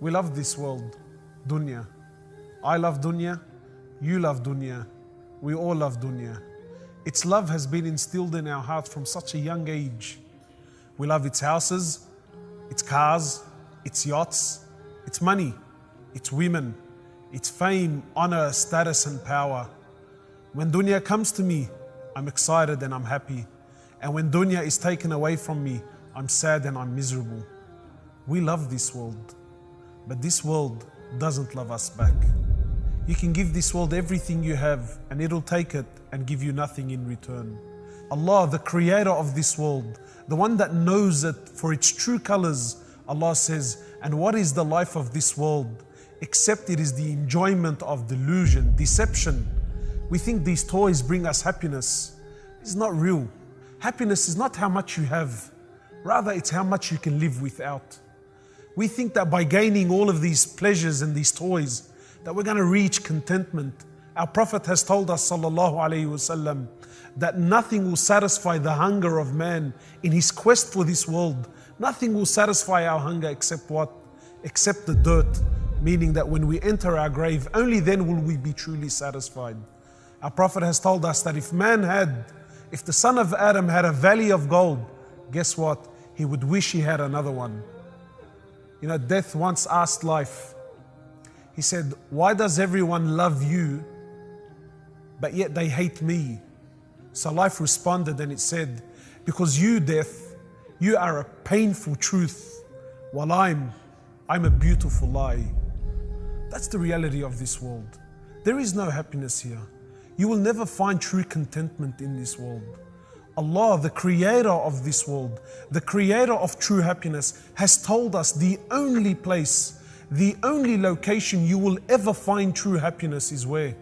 We love this world, dunya. I love dunya, you love dunya, we all love dunya. Its love has been instilled in our heart from such a young age. We love its houses, its cars, its yachts, its money, its women, its fame, honor, status, and power. When dunya comes to me, I'm excited and I'm happy. And when dunya is taken away from me, I'm sad and I'm miserable. We love this world, but this world doesn't love us back. You can give this world everything you have, and it'll take it and give you nothing in return. Allah, the creator of this world, the one that knows it for its true colors, Allah says, And what is the life of this world? Except it is the enjoyment of delusion, deception. We think these toys bring us happiness. It's not real. Happiness is not how much you have, rather, it's how much you can live without. We think that by gaining all of these pleasures and these toys, that we're going to reach contentment. Our Prophet has told us, sallallahu alaihi wasallam, that nothing will satisfy the hunger of man in his quest for this world. Nothing will satisfy our hunger except what? Except the dirt. Meaning that when we enter our grave, only then will we be truly satisfied. Our Prophet has told us that if man had, if the son of Adam had a valley of gold, guess what? He would wish he had another one. You know, death once asked life, he said, Why does everyone love you, but yet they hate me? So life responded and it said, Because you, death, you are a painful truth, while I'm, I'm a beautiful lie. That's the reality of this world. There is no happiness here. You will never find true contentment in this world. Allah, the creator of this world, the creator of true happiness, has told us the only place the only location you will ever find true happiness is where?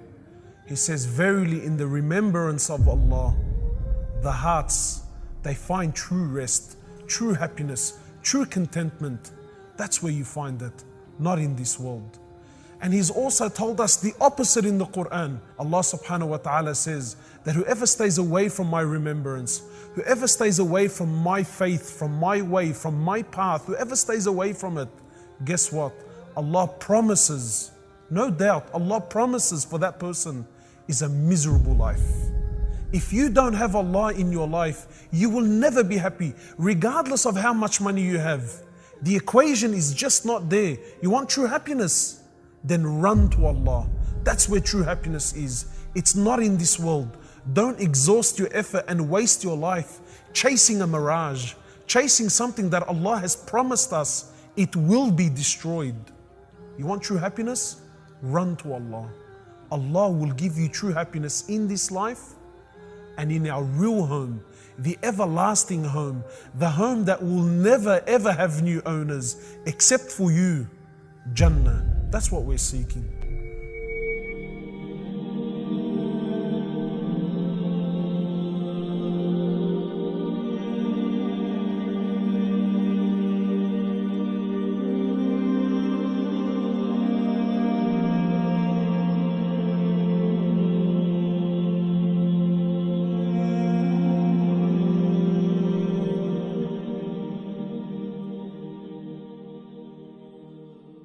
He says, Verily, in the remembrance of Allah, the hearts, they find true rest, true happiness, true contentment. That's where you find it, not in this world. And He's also told us the opposite in the Quran. Allah subhanahu wa ta'ala says that whoever stays away from my remembrance, whoever stays away from my faith, from my way, from my path, whoever stays away from it, guess what? Allah promises, no doubt, Allah promises for that person is a miserable life. If you don't have Allah in your life, you will never be happy, regardless of how much money you have. The equation is just not there. You want true happiness? Then run to Allah. That's where true happiness is. It's not in this world. Don't exhaust your effort and waste your life chasing a mirage, chasing something that Allah has promised us it will be destroyed. You want true happiness? Run to Allah. Allah will give you true happiness in this life and in our real home, the everlasting home, the home that will never ever have new owners except for you. Jannah. That's what we're seeking.